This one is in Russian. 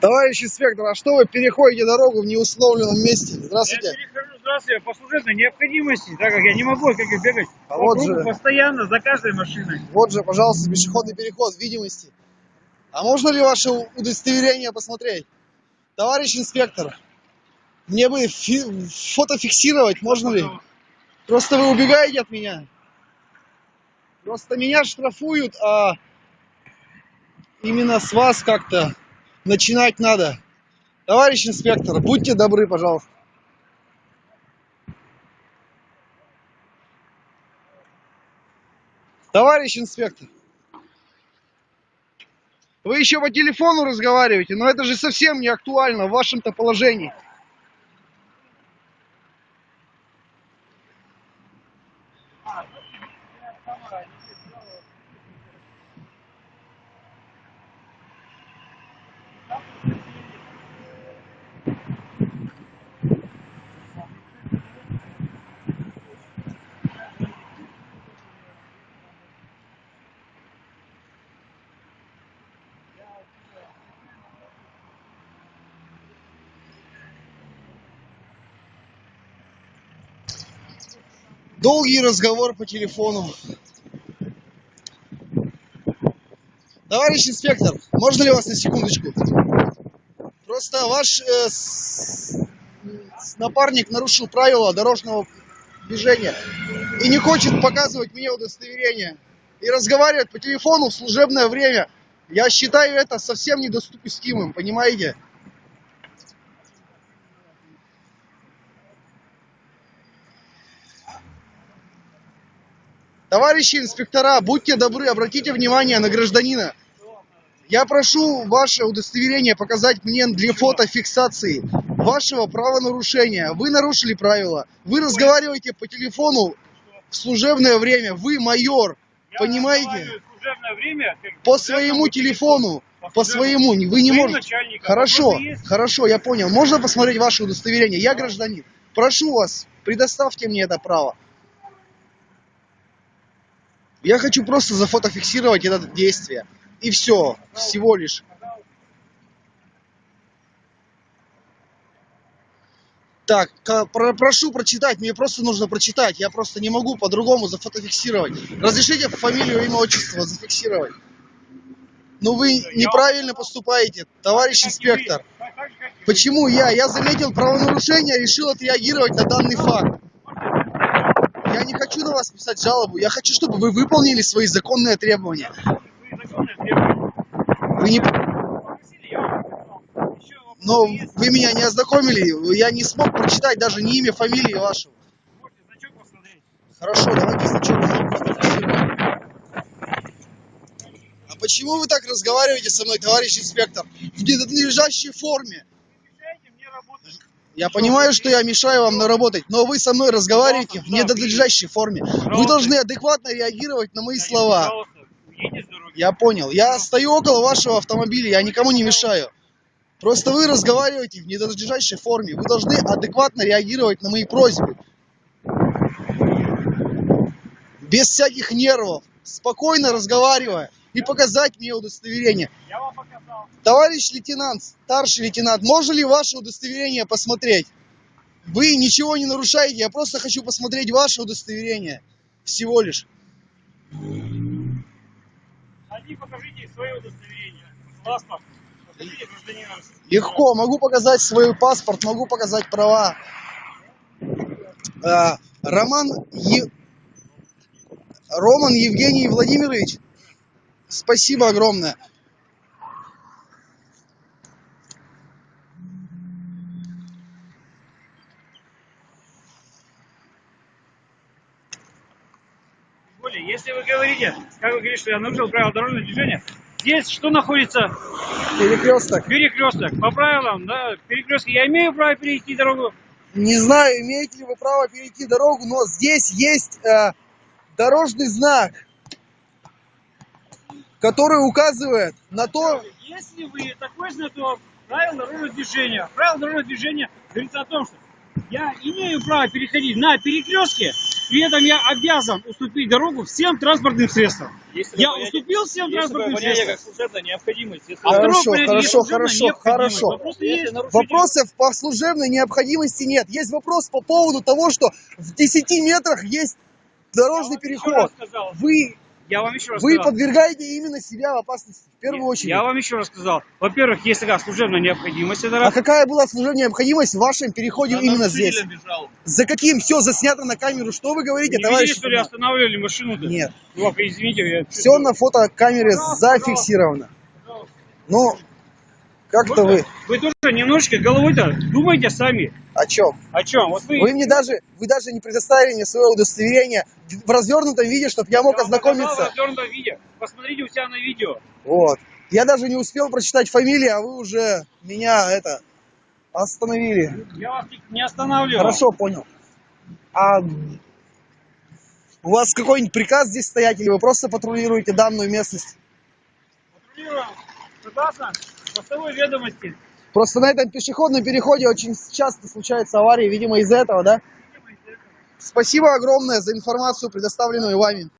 Товарищ инспектор, а что вы переходите дорогу в неустановленном месте? Здравствуйте. Я здравствуйте, по служебной необходимости, так как я не могу как и бегать А по вот кругу же. постоянно за каждой машиной. Вот же, пожалуйста, пешеходный переход видимости. А можно ли ваше удостоверение посмотреть? Товарищ инспектор, мне бы фи- фото фиксировать можно ли? Просто вы убегаете от меня. Просто меня штрафуют, а именно с вас как-то начинать надо. Товарищ инспектор, будьте добры, пожалуйста. Товарищ инспектор, вы еще по телефону разговариваете, но это же совсем не актуально в вашем-то положении. Долгий разговор по телефону. Товарищ инспектор, можно ли вас на секундочку? Просто ваш э, с- напарник нарушил правила дорожного движения и не хочет показывать мне удостоверение и разговаривает по телефону в служебное время. Я считаю это совсем недоступимым, понимаете? Товарищи инспектора, будьте добры, обратите внимание на гражданина. Я прошу ваше удостоверение показать мне для фотофиксации вашего правонарушения. Вы нарушили правила. Вы разговариваете по телефону в служебное время. Вы майор. Я Понимаете? время По своему телефону. По своему. Вы не можете. начальником. Хорошо, хорошо, я понял. Можно посмотреть ваше удостоверение? Я гражданин. Прошу вас, предоставьте мне это право. Я хочу просто зафотофиксировать это действие. И все, всего лишь. Так, про- прошу прочитать, мне просто нужно прочитать, я просто не могу по-другому зафотофиксировать. Разрешите фамилию, имя, отчество зафиксировать. Ну вы неправильно поступаете, товарищ инспектор. Почему я? Я заметил правонарушение, решил отреагировать на данный факт. Я не хочу на вас писать жалобу, я хочу, чтобы вы выполнили свои законные требования. Вы законные требования. Вы не... Но вы меня не ознакомили, я не смог прочитать даже ни имя, фамилии вашего. Значок. Хорошо, давайте сначала. А почему вы так разговариваете со мной, товарищ инспектор? В ненадлежащей форме. Я понимаю, что я мешаю вам наработать, но вы со мной разговариваете в ненадлежащей форме. Вы должны адекватно реагировать на мои слова. Я понял. Я стою около вашего автомобиля, я никому не мешаю. Просто вы разговариваете в ненадлежащей форме. Вы должны адекватно реагировать на мои просьбы. Без всяких нервов, спокойно разговаривая и показать мне удостоверение. Я вам показал. Товарищ лейтенант, старший лейтенант, можно ли ваше удостоверение посмотреть? Вы ничего не нарушаете, я просто хочу посмотреть ваше удостоверение. Всего лишь. Один покажите свое удостоверение. Паспорт. Покажите гражданина России. Легко, могу показать свой паспорт, могу показать права. А, Роман Е- Роман Евгений Владимирович, спасибо огромное. Если вы говорите, как вы говорите, что я нарушил правила дорожного движения, здесь что находится? Перекресток. Перекресток. По правилам, да, перекресток. Я имею право перейти дорогу. Не знаю, имеете ли вы право перейти дорогу, но здесь есть э, дорожный знак. Который указывает на то, Если вы такой знаток правил дорожного движения, правил дорожного движения говорится о том, что я имею право переходить на перекрестке, при этом я обязан уступить дорогу всем транспортным средствам. Есть Я уступил всем транспортным средствам. служебная необходимость. Если А Хорошо, хорошо, хорошо, хорошо. Вопрос если есть. вопросов по служебной необходимости нет. Есть вопрос по поводу того, что в 10 метрах есть дорожный Я переход. сказал. Вы, Я вам еще раз вы сказал. подвергаете именно себя в опасности, в первую Нет, очередь. Я вам еще раз сказал. Во-первых, есть такая служебная необходимость. Это А раз. какая была служебная необходимость в вашем переходе за именно здесь? бежал. За каким? Все заснято на камеру. Что вы говорите, Не товарищ? видели, что ли, останавливали машину-то? Нет. Ну, извините, я... Все на фотокамере зафиксировано. Пожалуйста. Ну, как-то вы Вы тоже немножечко головой-то думайте сами. о чем? О чем? Вот вы... Вы мне даже, вы даже не предоставили мне свое удостоверение в развернутом виде, чтобы я мог Я показал в ознакомиться. развернутом виде. Посмотрите у себя на видео. Вот. Я даже не успел прочитать фамилию, а вы уже меня это остановили. Я вас не- останавливал. Хорошо, понял. А у вас какой-нибудь приказ здесь стоять, или вы просто патрулируете данную местность? Патрулируем. Согласно постовой ведомости. Просто на этом пешеходном переходе очень часто случаются аварии, видимо, из-за этого, да? Спасибо огромное за информацию, предоставленную вами.